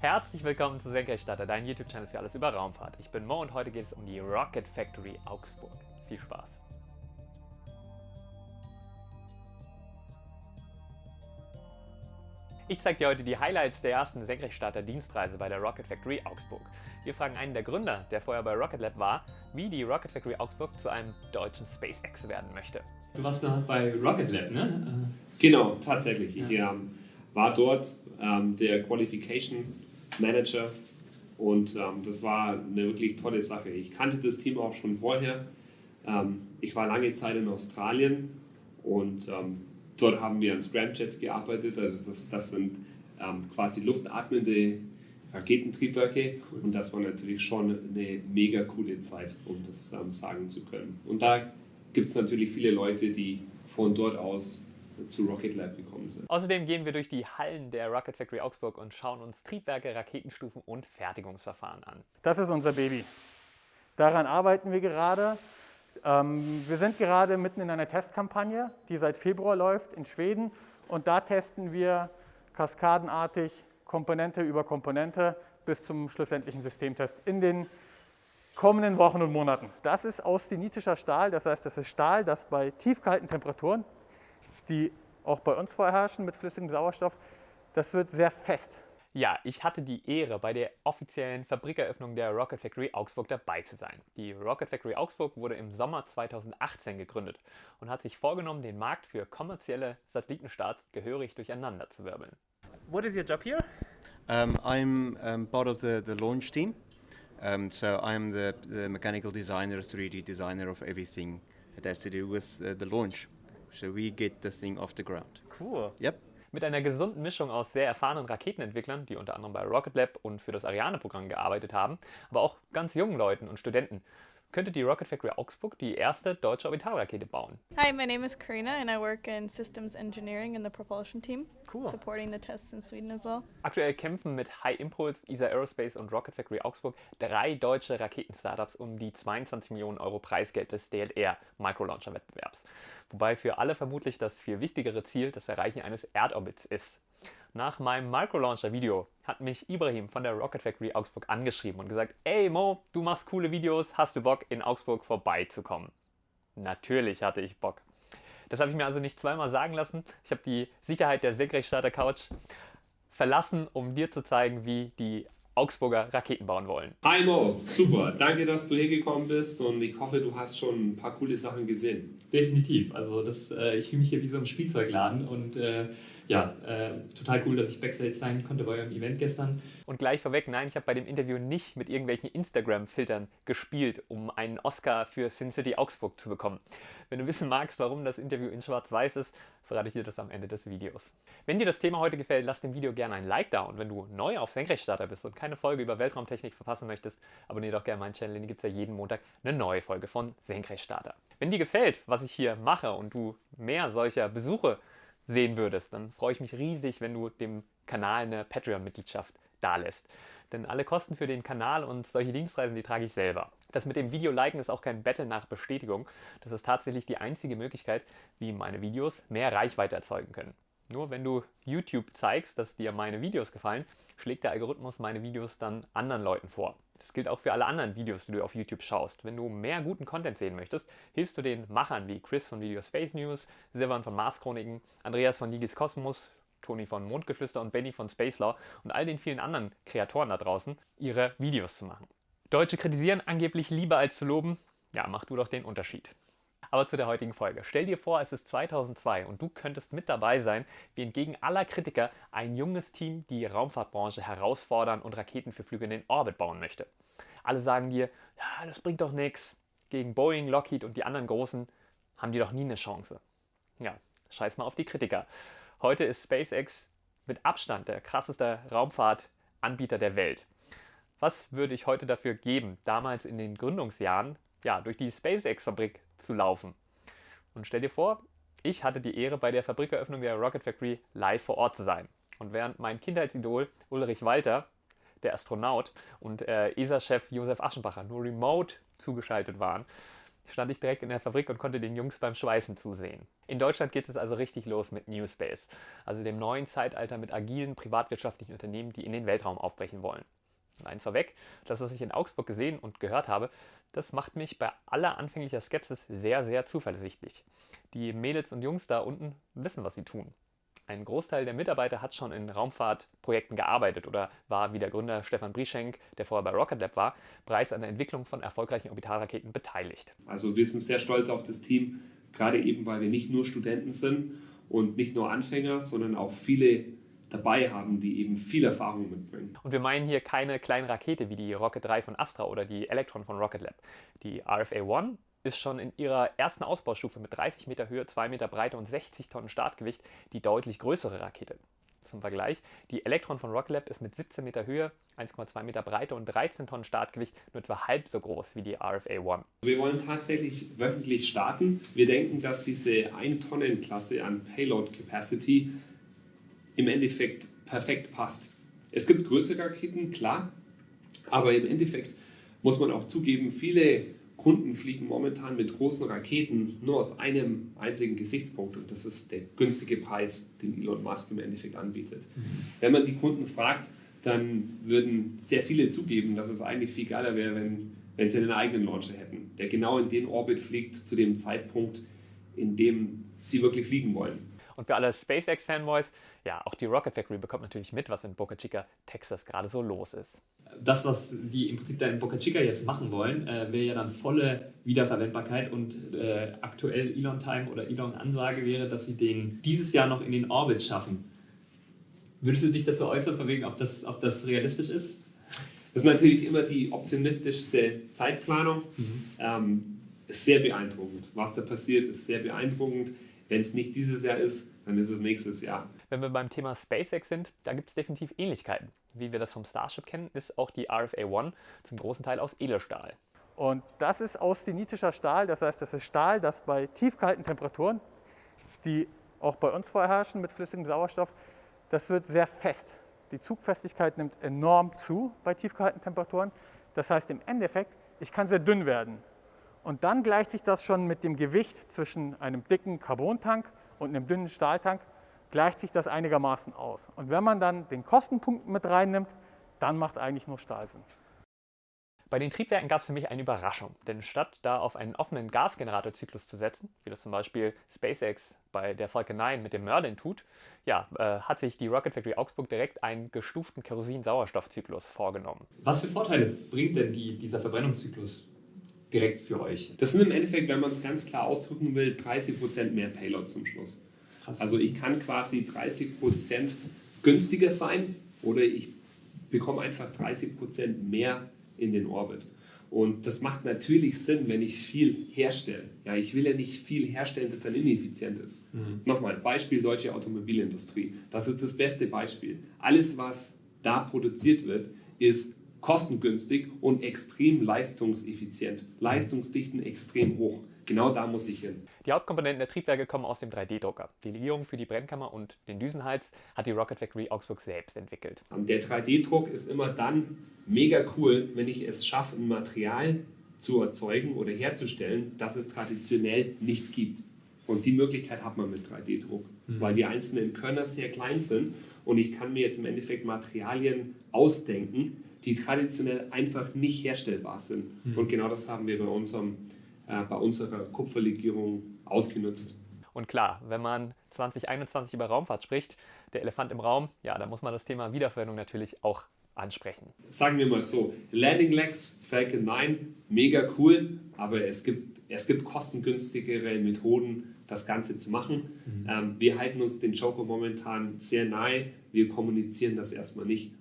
Herzlich willkommen zu Senkrechtstarter, dein YouTube-Channel für alles über Raumfahrt. Ich bin Mo und heute geht es um die Rocket Factory Augsburg. Viel Spaß! Ich zeige dir heute die Highlights der ersten Senkrechtstarter-Dienstreise bei der Rocket Factory Augsburg. Wir fragen einen der Gründer, der vorher bei Rocket Lab war, wie die Rocket Factory Augsburg zu einem deutschen SpaceX werden möchte. Du warst mal bei Rocket Lab, ne? Genau, tatsächlich. Ich ähm, war dort ähm, der Qualification Manager und ähm, das war eine wirklich tolle Sache. Ich kannte das Team auch schon vorher. Ähm, ich war lange Zeit in Australien und ähm, dort haben wir an Scramjets gearbeitet. Also das, das sind ähm, quasi luftatmende Raketentriebwerke und das war natürlich schon eine mega coole Zeit, um das ähm, sagen zu können. Und da gibt es natürlich viele Leute, die von dort aus zu Rocket Lab gekommen sind. Außerdem gehen wir durch die Hallen der Rocket Factory Augsburg und schauen uns Triebwerke, Raketenstufen und Fertigungsverfahren an. Das ist unser Baby. Daran arbeiten wir gerade. Ähm, wir sind gerade mitten in einer Testkampagne, die seit Februar läuft in Schweden. Und da testen wir kaskadenartig Komponente über Komponente bis zum schlussendlichen Systemtest in den kommenden Wochen und Monaten. Das ist austenitischer Stahl, das heißt, das ist Stahl, das bei tiefkalten Temperaturen die auch bei uns vorherrschen mit flüssigem Sauerstoff, das wird sehr fest. Ja, ich hatte die Ehre, bei der offiziellen Fabrikeröffnung der Rocket Factory Augsburg dabei zu sein. Die Rocket Factory Augsburg wurde im Sommer 2018 gegründet und hat sich vorgenommen, den Markt für kommerzielle Satellitenstarts gehörig durcheinander zu wirbeln. What is your job here? Um, I'm um, part of the, the launch team. Um, so I'm the, the mechanical designer, 3D designer of everything that has to do with uh, the launch. So we get the thing off the ground. Cool. Yep. Mit einer gesunden Mischung aus sehr erfahrenen Raketenentwicklern, die unter anderem bei Rocket Lab und für das Ariane-Programm gearbeitet haben, aber auch ganz jungen Leuten und Studenten, könnte die Rocket Factory Augsburg die erste deutsche Orbitalrakete bauen. Hi, my name is Karina and I work in systems engineering in the propulsion team, Cool. supporting the tests in Sweden as well. Aktuell kämpfen mit High Impulse, ESA Aerospace und Rocket Factory Augsburg drei deutsche Raketenstartups um die 22 Millionen Euro Preisgeld des DLR Microlauncher-Wettbewerbs. Wobei für alle vermutlich das viel wichtigere Ziel das Erreichen eines Erdorbits ist. Nach meinem Microlauncher-Video hat mich Ibrahim von der Rocket Factory Augsburg angeschrieben und gesagt, ey Mo, du machst coole Videos, hast du Bock in Augsburg vorbeizukommen? Natürlich hatte ich Bock. Das habe ich mir also nicht zweimal sagen lassen. Ich habe die Sicherheit der Senkrechtstarter Couch verlassen, um dir zu zeigen, wie die Augsburger Raketen bauen wollen. Hi Mo, super. Danke, dass du hergekommen bist und ich hoffe, du hast schon ein paar coole Sachen gesehen. Definitiv. Also das, äh, ich fühle mich hier wie so ein Spielzeugladen und äh, ja, äh, total cool, dass ich Backstage sein konnte bei eurem Event gestern. Und gleich vorweg, nein, ich habe bei dem Interview nicht mit irgendwelchen Instagram-Filtern gespielt, um einen Oscar für Sin City Augsburg zu bekommen. Wenn du wissen magst, warum das Interview in schwarz-weiß ist, verrate ich dir das am Ende des Videos. Wenn dir das Thema heute gefällt, lass dem Video gerne ein Like da und wenn du neu auf Senkrechtstarter bist und keine Folge über Weltraumtechnik verpassen möchtest, abonniere doch gerne meinen Channel, denn hier gibt es ja jeden Montag eine neue Folge von Senkrechtstarter. Wenn dir gefällt, was ich hier mache und du mehr solcher Besuche sehen würdest, dann freue ich mich riesig, wenn du dem Kanal eine Patreon-Mitgliedschaft dalässt. Denn alle Kosten für den Kanal und solche Dienstreisen, die trage ich selber. Das mit dem Video liken ist auch kein Battle nach Bestätigung. Das ist tatsächlich die einzige Möglichkeit, wie meine Videos mehr Reichweite erzeugen können. Nur wenn du YouTube zeigst, dass dir meine Videos gefallen, schlägt der Algorithmus meine Videos dann anderen Leuten vor. Das gilt auch für alle anderen Videos, die du auf YouTube schaust. Wenn du mehr guten Content sehen möchtest, hilfst du den Machern wie Chris von Video Space News, Silvan von Mars Chroniken, Andreas von Nigis Kosmos, Toni von Mondgeflüster und Benny von Spacelaw und all den vielen anderen Kreatoren da draußen, ihre Videos zu machen. Deutsche kritisieren angeblich lieber als zu loben. Ja, mach du doch den Unterschied. Aber zu der heutigen Folge. Stell dir vor, es ist 2002 und du könntest mit dabei sein, wie entgegen aller Kritiker ein junges Team die Raumfahrtbranche herausfordern und Raketen für Flüge in den Orbit bauen möchte. Alle sagen dir, ja, das bringt doch nichts. Gegen Boeing, Lockheed und die anderen Großen haben die doch nie eine Chance. Ja, scheiß mal auf die Kritiker. Heute ist SpaceX mit Abstand der krasseste Raumfahrtanbieter der Welt. Was würde ich heute dafür geben, damals in den Gründungsjahren ja, durch die SpaceX-Fabrik zu laufen? Und stell dir vor, ich hatte die Ehre, bei der Fabrikeröffnung der Rocket Factory live vor Ort zu sein. Und während mein Kindheitsidol Ulrich Walter, der Astronaut, und äh, ESA-Chef Josef Aschenbacher nur remote zugeschaltet waren, stand ich direkt in der Fabrik und konnte den Jungs beim Schweißen zusehen. In Deutschland geht es also richtig los mit New Space, also dem neuen Zeitalter mit agilen privatwirtschaftlichen Unternehmen, die in den Weltraum aufbrechen wollen. Und eins vorweg, das, was ich in Augsburg gesehen und gehört habe, das macht mich bei aller anfänglicher Skepsis sehr, sehr zuversichtlich. Die Mädels und Jungs da unten wissen, was sie tun. Ein Großteil der Mitarbeiter hat schon in Raumfahrtprojekten gearbeitet oder war, wie der Gründer Stefan Brieschenk, der vorher bei Rocket Lab war, bereits an der Entwicklung von erfolgreichen Orbitalraketen beteiligt. Also wir sind sehr stolz auf das Team, gerade eben, weil wir nicht nur Studenten sind und nicht nur Anfänger, sondern auch viele dabei haben, die eben viel Erfahrung mitbringen. Und wir meinen hier keine kleine Rakete wie die Rocket 3 von Astra oder die Electron von Rocket Lab. Die RFA-1 ist schon in ihrer ersten Ausbaustufe mit 30 Meter Höhe, 2 Meter Breite und 60 Tonnen Startgewicht die deutlich größere Rakete. Zum Vergleich, die Electron von Rocket Lab ist mit 17 Meter Höhe, 1,2 Meter Breite und 13 Tonnen Startgewicht nur etwa halb so groß wie die RFA-1. Wir wollen tatsächlich wöchentlich starten. Wir denken, dass diese 1-Tonnen-Klasse an Payload Capacity im Endeffekt perfekt passt. Es gibt größere Raketen, klar, aber im Endeffekt muss man auch zugeben, viele Kunden fliegen momentan mit großen Raketen nur aus einem einzigen Gesichtspunkt und das ist der günstige Preis, den Elon Musk im Endeffekt anbietet. Mhm. Wenn man die Kunden fragt, dann würden sehr viele zugeben, dass es eigentlich viel geiler wäre, wenn, wenn sie einen eigenen Launcher hätten, der genau in den Orbit fliegt zu dem Zeitpunkt, in dem sie wirklich fliegen wollen. Und für alle SpaceX-Fanboys, ja, auch die Rocket Factory bekommt natürlich mit, was in Boca Chica, Texas gerade so los ist. Das, was die im Prinzip da in Boca Chica jetzt machen wollen, äh, wäre ja dann volle Wiederverwendbarkeit und äh, aktuell Elon Time oder Elon Ansage wäre, dass sie den dieses Jahr noch in den Orbit schaffen. Würdest du dich dazu äußern, von wegen, ob das, ob das realistisch ist? Das ist natürlich immer die optimistischste Zeitplanung. Mhm. Ähm, ist sehr beeindruckend. Was da passiert, ist sehr beeindruckend. Wenn es nicht dieses Jahr ist, dann ist es nächstes Jahr. Wenn wir beim Thema SpaceX sind, da gibt es definitiv Ähnlichkeiten. Wie wir das vom Starship kennen, ist auch die RFA-1 zum großen Teil aus Edelstahl. Und das ist austinischer Stahl, das heißt, das ist Stahl, das bei tiefkalten Temperaturen, die auch bei uns vorherrschen mit flüssigem Sauerstoff, das wird sehr fest. Die Zugfestigkeit nimmt enorm zu bei tiefkalten Temperaturen. Das heißt im Endeffekt, ich kann sehr dünn werden. Und dann gleicht sich das schon mit dem Gewicht zwischen einem dicken Carbontank und einem dünnen Stahltank, gleicht sich das einigermaßen aus. Und wenn man dann den Kostenpunkt mit reinnimmt, dann macht eigentlich nur Stahl Sinn. Bei den Triebwerken gab es für mich eine Überraschung, denn statt da auf einen offenen Gasgeneratorzyklus zu setzen, wie das zum Beispiel SpaceX bei der Falcon 9 mit dem Merlin tut, ja, äh, hat sich die Rocket Factory Augsburg direkt einen gestuften Kerosin-Sauerstoffzyklus vorgenommen. Was für Vorteile bringt denn die, dieser Verbrennungszyklus direkt für euch? Das sind im Endeffekt, wenn man es ganz klar ausdrücken will, 30% mehr Payload zum Schluss. Krass. Also ich kann quasi 30% günstiger sein oder ich bekomme einfach 30% mehr in den Orbit. Und das macht natürlich Sinn, wenn ich viel herstelle. Ja, ich will ja nicht viel herstellen, das dann ineffizient ist. Mhm. Nochmal, Beispiel deutsche Automobilindustrie. Das ist das beste Beispiel. Alles, was da produziert wird, ist kostengünstig und extrem leistungseffizient. Leistungsdichten extrem hoch. Genau da muss ich hin. Die Hauptkomponenten der Triebwerke kommen aus dem 3D-Drucker. Die Legierung für die Brennkammer und den Düsenhals hat die Rocket Factory Augsburg selbst entwickelt. Der 3D-Druck ist immer dann mega cool, wenn ich es schaffe, ein Material zu erzeugen oder herzustellen, das es traditionell nicht gibt. Und die Möglichkeit hat man mit 3D-Druck, mhm. weil die einzelnen Körner sehr klein sind und ich kann mir jetzt im Endeffekt Materialien ausdenken, die traditionell einfach nicht herstellbar sind. Mhm. Und genau das haben wir bei, unserem, äh, bei unserer Kupferlegierung ausgenutzt. Und klar, wenn man 2021 über Raumfahrt spricht, der Elefant im Raum, ja, da muss man das Thema Wiederverwendung natürlich auch ansprechen. Sagen wir mal so, Landing Legs, Falcon 9, mega cool, aber es gibt, es gibt kostengünstigere Methoden, das Ganze zu machen. Mhm. Ähm, wir halten uns den Joker momentan sehr nahe, wir kommunizieren das erstmal nicht.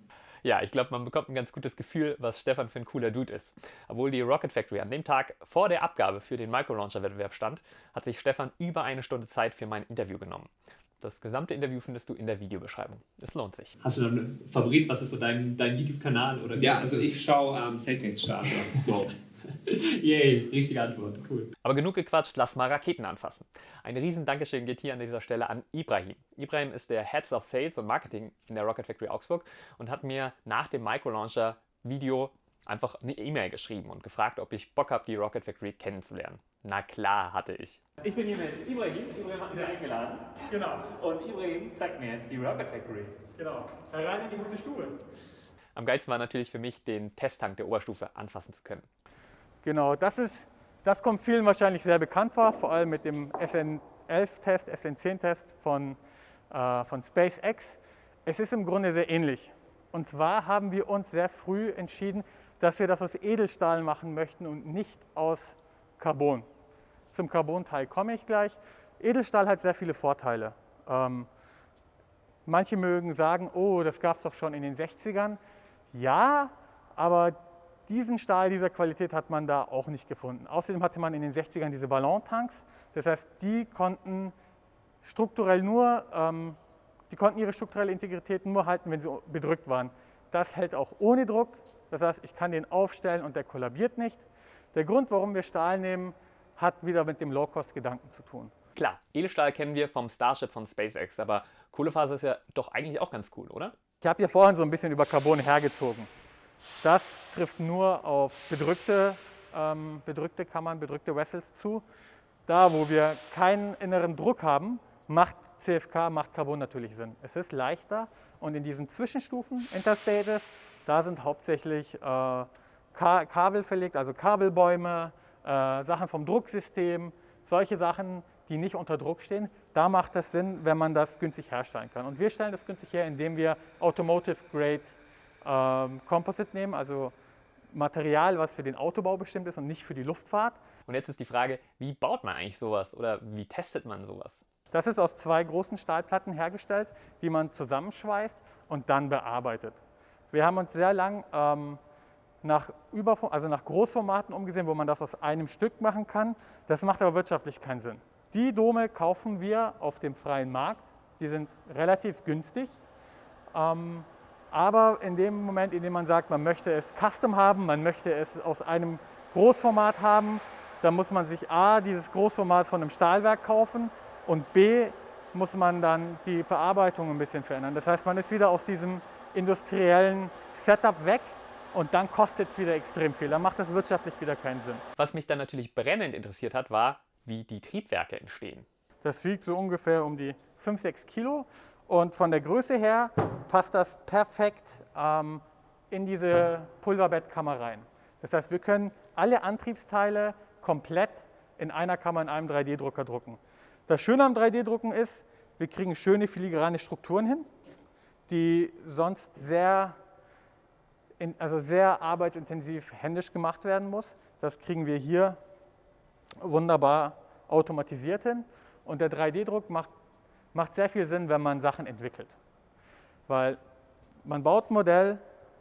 Ja, ich glaube, man bekommt ein ganz gutes Gefühl, was Stefan für ein cooler Dude ist. Obwohl die Rocket Factory an dem Tag vor der Abgabe für den Microlauncher-Wettbewerb stand, hat sich Stefan über eine Stunde Zeit für mein Interview genommen. Das gesamte Interview findest du in der Videobeschreibung. Es lohnt sich. Hast du dann einen Favorit? Was ist so dein, dein YouTube-Kanal? Ja, also ich schaue ähm, Senkrechtstarter. Yay, richtige Antwort. Cool. Aber genug gequatscht, lass mal Raketen anfassen. Ein riesen Dankeschön geht hier an dieser Stelle an Ibrahim. Ibrahim ist der Head of Sales und Marketing in der Rocket Factory Augsburg und hat mir nach dem Microlauncher Video einfach eine E-Mail geschrieben und gefragt, ob ich Bock habe, die Rocket Factory kennenzulernen. Na klar hatte ich. Ich bin hier mit Ibrahim. Ibrahim hat mich ja. eingeladen. Genau. Und Ibrahim zeigt mir jetzt die Rocket Factory. Genau. Herein in die gute Stube. Am geilsten war natürlich für mich, den Testtank der Oberstufe anfassen zu können. Genau, das, ist, das kommt vielen wahrscheinlich sehr bekannt vor, vor allem mit dem SN11-Test, SN10-Test von, äh, von SpaceX. Es ist im Grunde sehr ähnlich. Und zwar haben wir uns sehr früh entschieden, dass wir das aus Edelstahl machen möchten und nicht aus Carbon. Zum Carbon-Teil komme ich gleich. Edelstahl hat sehr viele Vorteile. Ähm, manche mögen sagen, oh, das gab es doch schon in den 60ern. Ja, aber diesen Stahl dieser Qualität hat man da auch nicht gefunden. Außerdem hatte man in den 60ern diese Ballontanks. Das heißt, die konnten strukturell nur, ähm, die konnten ihre strukturelle Integrität nur halten, wenn sie bedrückt waren. Das hält auch ohne Druck. Das heißt, ich kann den aufstellen und der kollabiert nicht. Der Grund, warum wir Stahl nehmen, hat wieder mit dem Low-Cost-Gedanken zu tun. Klar, Edelstahl kennen wir vom Starship von SpaceX, aber Kohlefaser ist ja doch eigentlich auch ganz cool, oder? Ich habe hier vorhin so ein bisschen über Carbon hergezogen. Das trifft nur auf bedrückte, ähm, bedrückte Kammern, bedrückte Vessels zu. Da, wo wir keinen inneren Druck haben, macht CFK, macht Carbon natürlich Sinn. Es ist leichter und in diesen Zwischenstufen, Interstages, da sind hauptsächlich äh, Kabel verlegt, also Kabelbäume, äh, Sachen vom Drucksystem, solche Sachen, die nicht unter Druck stehen. Da macht es Sinn, wenn man das günstig herstellen kann. Und wir stellen das günstig her, indem wir Automotive Grade ähm, Composite nehmen, also Material, was für den Autobau bestimmt ist und nicht für die Luftfahrt. Und jetzt ist die Frage, wie baut man eigentlich sowas oder wie testet man sowas? Das ist aus zwei großen Stahlplatten hergestellt, die man zusammenschweißt und dann bearbeitet. Wir haben uns sehr lang ähm, nach, Überform also nach Großformaten umgesehen, wo man das aus einem Stück machen kann. Das macht aber wirtschaftlich keinen Sinn. Die Dome kaufen wir auf dem freien Markt. Die sind relativ günstig. Ähm, aber in dem Moment, in dem man sagt, man möchte es custom haben, man möchte es aus einem Großformat haben, dann muss man sich A, dieses Großformat von einem Stahlwerk kaufen und B, muss man dann die Verarbeitung ein bisschen verändern. Das heißt, man ist wieder aus diesem industriellen Setup weg und dann kostet es wieder extrem viel. Dann macht das wirtschaftlich wieder keinen Sinn. Was mich dann natürlich brennend interessiert hat, war, wie die Triebwerke entstehen. Das wiegt so ungefähr um die 5, 6 Kilo und von der Größe her passt das perfekt ähm, in diese Pulverbettkammer rein. Das heißt, wir können alle Antriebsteile komplett in einer Kammer in einem 3D-Drucker drucken. Das Schöne am 3D-Drucken ist, wir kriegen schöne filigrane Strukturen hin, die sonst sehr, in, also sehr arbeitsintensiv händisch gemacht werden muss. Das kriegen wir hier wunderbar automatisiert hin. Und der 3D-Druck macht macht sehr viel Sinn, wenn man Sachen entwickelt. Weil man baut ein Modell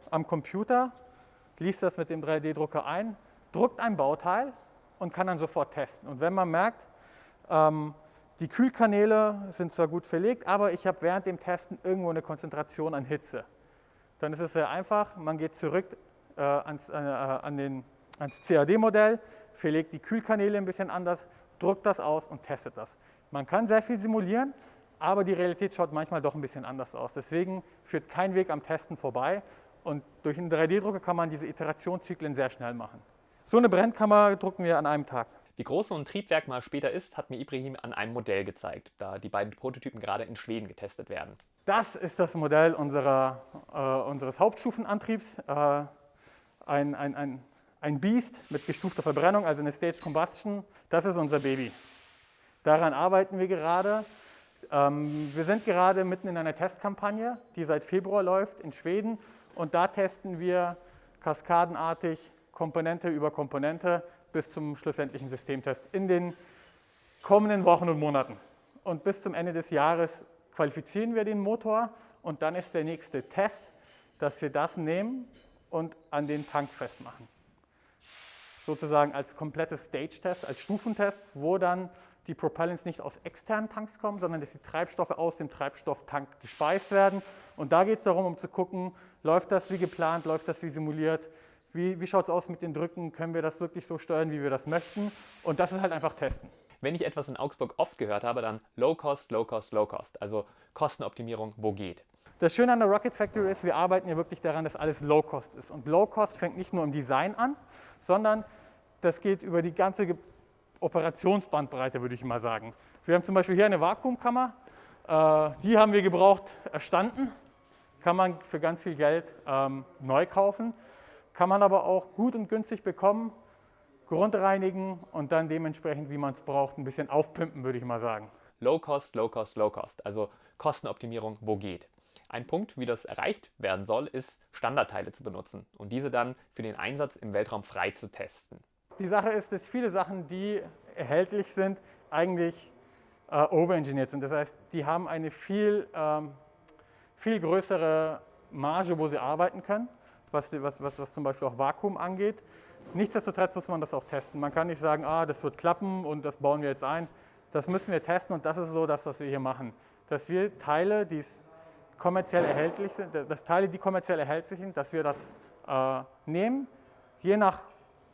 am Computer, liest das mit dem 3D-Drucker ein, druckt ein Bauteil und kann dann sofort testen. Und wenn man merkt, ähm, die Kühlkanäle sind zwar gut verlegt, aber ich habe während dem Testen irgendwo eine Konzentration an Hitze, dann ist es sehr einfach. Man geht zurück äh, ans, äh, an den, ans CAD-Modell, verlegt die Kühlkanäle ein bisschen anders, druckt das aus und testet das. Man kann sehr viel simulieren, aber die Realität schaut manchmal doch ein bisschen anders aus. Deswegen führt kein Weg am Testen vorbei und durch einen 3D-Drucker kann man diese Iterationszyklen sehr schnell machen. So eine Brennkammer drucken wir an einem Tag. Wie groß so ein Triebwerk mal später ist, hat mir Ibrahim an einem Modell gezeigt, da die beiden Prototypen gerade in Schweden getestet werden. Das ist das Modell unserer, äh, unseres Hauptstufenantriebs. Äh, ein, ein, ein, ein Beast mit gestufter Verbrennung, also eine Stage Combustion. Das ist unser Baby. Daran arbeiten wir gerade. Ähm, wir sind gerade mitten in einer Testkampagne, die seit Februar läuft in Schweden und da testen wir kaskadenartig Komponente über Komponente bis zum schlussendlichen Systemtest in den kommenden Wochen und Monaten. Und bis zum Ende des Jahres qualifizieren wir den Motor und dann ist der nächste Test, dass wir das nehmen und an den Tank festmachen. Sozusagen als komplettes Stage-Test, als Stufentest, wo dann die Propellants nicht aus externen Tanks kommen, sondern dass die Treibstoffe aus dem Treibstofftank gespeist werden. Und da geht es darum, um zu gucken, läuft das wie geplant, läuft das wie simuliert, wie, wie schaut es aus mit den Drücken, können wir das wirklich so steuern, wie wir das möchten. Und das ist halt einfach testen. Wenn ich etwas in Augsburg oft gehört habe, dann Low Cost, Low Cost, Low Cost, also Kostenoptimierung, wo geht. Das Schöne an der Rocket Factory ist, wir arbeiten ja wirklich daran, dass alles Low-Cost ist. Und Low-Cost fängt nicht nur im Design an, sondern das geht über die ganze Operationsbandbreite, würde ich mal sagen. Wir haben zum Beispiel hier eine Vakuumkammer, äh, die haben wir gebraucht erstanden, kann man für ganz viel Geld ähm, neu kaufen, kann man aber auch gut und günstig bekommen, grundreinigen und dann dementsprechend, wie man es braucht, ein bisschen aufpimpen, würde ich mal sagen. Low Cost, Low Cost, Low Cost, also Kostenoptimierung, wo geht. Ein Punkt, wie das erreicht werden soll, ist Standardteile zu benutzen und diese dann für den Einsatz im Weltraum frei zu testen. Die Sache ist, dass viele Sachen, die erhältlich sind, eigentlich äh, overengineert sind. Das heißt, die haben eine viel, ähm, viel größere Marge, wo sie arbeiten können, was, was, was, was zum Beispiel auch Vakuum angeht. Nichtsdestotrotz muss man das auch testen. Man kann nicht sagen, ah, das wird klappen und das bauen wir jetzt ein. Das müssen wir testen und das ist so das, was wir hier machen. Dass wir Teile, die kommerziell erhältlich sind, dass Teile, die kommerziell erhältlich sind, dass wir das äh, nehmen, je nach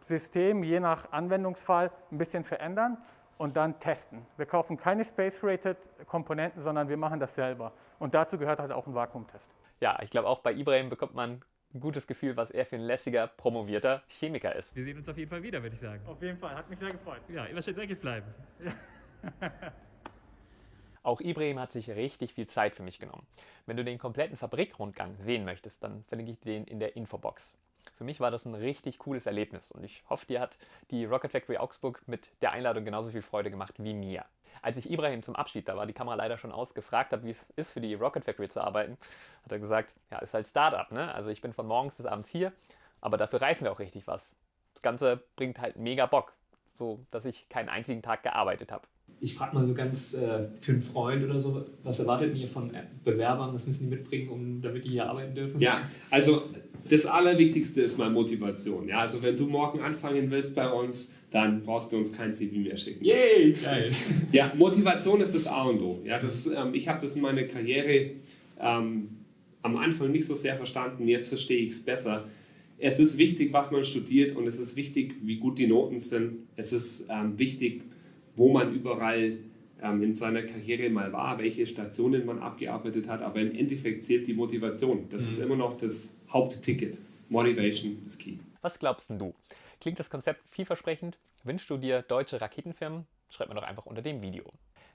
System, je nach Anwendungsfall ein bisschen verändern und dann testen. Wir kaufen keine Space-Rated Komponenten, sondern wir machen das selber. Und dazu gehört halt auch ein Vakuumtest. Ja, ich glaube auch bei Ibrahim bekommt man ein gutes Gefühl, was er für ein lässiger, promovierter Chemiker ist. Wir sehen uns auf jeden Fall wieder, würde ich sagen. Auf jeden Fall, hat mich sehr gefreut. Ja, immer schön säckig bleiben. Auch Ibrahim hat sich richtig viel Zeit für mich genommen. Wenn du den kompletten Fabrikrundgang sehen möchtest, dann verlinke ich den in der Infobox. Für mich war das ein richtig cooles Erlebnis und ich hoffe, dir hat die Rocket Factory Augsburg mit der Einladung genauso viel Freude gemacht wie mir. Als ich Ibrahim zum Abschied, da war die Kamera leider schon aus, gefragt habe, wie es ist, für die Rocket Factory zu arbeiten, hat er gesagt, ja, ist halt Startup, ne? Also ich bin von morgens bis abends hier, aber dafür reißen wir auch richtig was. Das Ganze bringt halt mega Bock, so dass ich keinen einzigen Tag gearbeitet habe. Ich frage mal so ganz äh, für einen Freund oder so, was erwartet ihr von Bewerbern, was müssen die mitbringen, um, damit die hier arbeiten dürfen? Ja, also das Allerwichtigste ist mal Motivation. Ja, also wenn du morgen anfangen willst bei uns, dann brauchst du uns kein CV mehr schicken. Yay, geil. Ja, Motivation ist das A und O. Ja, das, ähm, ich habe das in meiner Karriere ähm, am Anfang nicht so sehr verstanden, jetzt verstehe ich es besser. Es ist wichtig, was man studiert und es ist wichtig, wie gut die Noten sind. Es ist ähm, wichtig, wo man überall ähm, in seiner Karriere mal war, welche Stationen man abgearbeitet hat, aber im Endeffekt zählt die Motivation. Das mhm. ist immer noch das Hauptticket. Motivation is key. Was glaubst du? Klingt das Konzept vielversprechend? Wünschst du dir deutsche Raketenfirmen? Schreib mir doch einfach unter dem Video.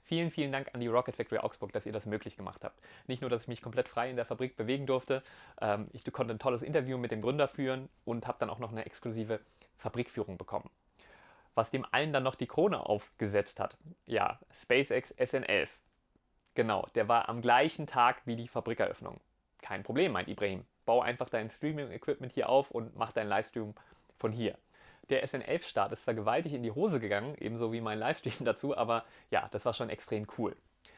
Vielen, vielen Dank an die Rocket Factory Augsburg, dass ihr das möglich gemacht habt. Nicht nur, dass ich mich komplett frei in der Fabrik bewegen durfte, ähm, ich konnte ein tolles Interview mit dem Gründer führen und habe dann auch noch eine exklusive Fabrikführung bekommen. Was dem allen dann noch die Krone aufgesetzt hat. Ja, SpaceX SN11. Genau, der war am gleichen Tag wie die Fabrikeröffnung. Kein Problem, meint Ibrahim bau einfach dein Streaming-Equipment hier auf und mach deinen Livestream von hier. Der SN11-Start ist zwar gewaltig in die Hose gegangen, ebenso wie mein Livestream dazu, aber ja, das war schon extrem cool.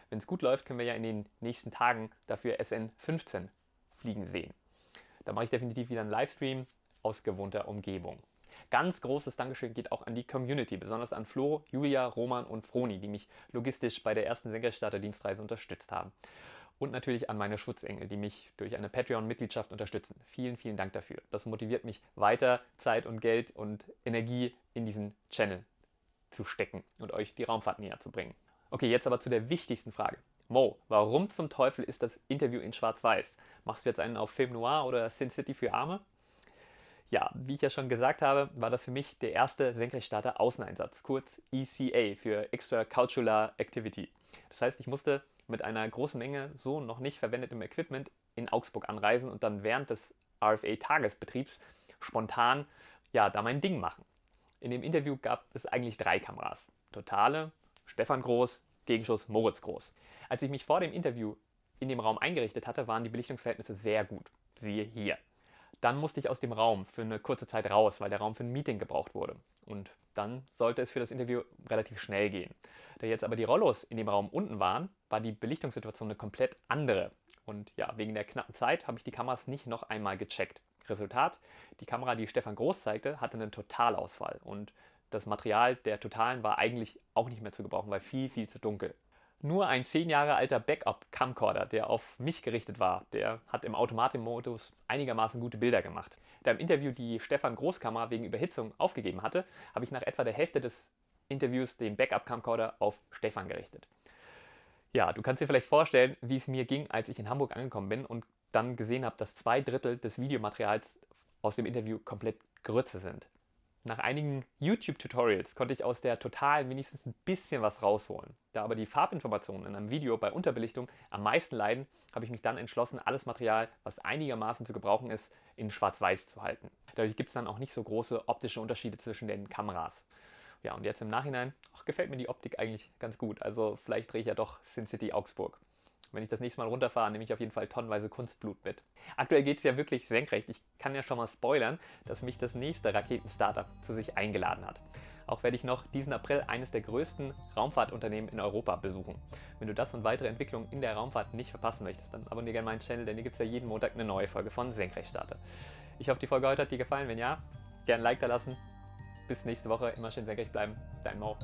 Wenn es gut läuft, können wir ja in den nächsten Tagen dafür SN15 fliegen sehen. Da mache ich definitiv wieder einen Livestream aus gewohnter Umgebung. Ganz großes Dankeschön geht auch an die Community, besonders an Flo, Julia, Roman und Froni, die mich logistisch bei der ersten Senkrechtstarter-Dienstreise unterstützt haben und natürlich an meine Schutzengel, die mich durch eine Patreon-Mitgliedschaft unterstützen. Vielen, vielen Dank dafür. Das motiviert mich weiter, Zeit und Geld und Energie in diesen Channel zu stecken und euch die Raumfahrt näher zu bringen. Okay, jetzt aber zu der wichtigsten Frage. Mo, warum zum Teufel ist das Interview in Schwarz-Weiß? Machst du jetzt einen auf Film Noir oder Sin City für Arme? Ja, wie ich ja schon gesagt habe, war das für mich der erste Senkrechtstarter Außeneinsatz, kurz ECA für Extra Cultural Activity. Das heißt, ich musste mit einer großen Menge so noch nicht verwendetem Equipment in Augsburg anreisen und dann während des RFA-Tagesbetriebs spontan ja, da mein Ding machen. In dem Interview gab es eigentlich drei Kameras. Totale, Stefan Groß, Gegenschuss Moritz Groß. Als ich mich vor dem Interview in dem Raum eingerichtet hatte, waren die Belichtungsverhältnisse sehr gut. Siehe hier. Dann musste ich aus dem Raum für eine kurze Zeit raus, weil der Raum für ein Meeting gebraucht wurde. Und dann sollte es für das Interview relativ schnell gehen. Da jetzt aber die Rollos in dem Raum unten waren, war die Belichtungssituation eine komplett andere. Und ja, wegen der knappen Zeit habe ich die Kameras nicht noch einmal gecheckt. Resultat, die Kamera, die Stefan Groß zeigte, hatte einen Totalausfall. Und das Material der Totalen war eigentlich auch nicht mehr zu gebrauchen, weil viel, viel zu dunkel. Nur ein 10 Jahre alter Backup-Camcorder, der auf mich gerichtet war, der hat im Automatikmodus einigermaßen gute Bilder gemacht. Da im Interview die Stefan Großkamera wegen Überhitzung aufgegeben hatte, habe ich nach etwa der Hälfte des Interviews den Backup-Camcorder auf Stefan gerichtet. Ja, du kannst dir vielleicht vorstellen, wie es mir ging, als ich in Hamburg angekommen bin und dann gesehen habe, dass zwei Drittel des Videomaterials aus dem Interview komplett Grütze sind. Nach einigen YouTube-Tutorials konnte ich aus der Total wenigstens ein bisschen was rausholen. Da aber die Farbinformationen in einem Video bei Unterbelichtung am meisten leiden, habe ich mich dann entschlossen, alles Material, was einigermaßen zu gebrauchen ist, in Schwarz-Weiß zu halten. Dadurch gibt es dann auch nicht so große optische Unterschiede zwischen den Kameras. Ja, und jetzt im Nachhinein ach, gefällt mir die Optik eigentlich ganz gut. Also vielleicht drehe ich ja doch Sin City Augsburg. Wenn ich das nächste Mal runterfahre, nehme ich auf jeden Fall tonnenweise Kunstblut mit. Aktuell geht es ja wirklich senkrecht. Ich kann ja schon mal spoilern, dass mich das nächste Raketen-Startup zu sich eingeladen hat. Auch werde ich noch diesen April eines der größten Raumfahrtunternehmen in Europa besuchen. Wenn du das und weitere Entwicklungen in der Raumfahrt nicht verpassen möchtest, dann abonniere gerne meinen Channel, denn hier gibt es ja jeden Montag eine neue Folge von Senkrechtstarter. Ich hoffe, die Folge heute hat dir gefallen. Wenn ja, gerne ein Like da lassen. Bis nächste Woche. Immer schön senkrecht bleiben. Dein Mo.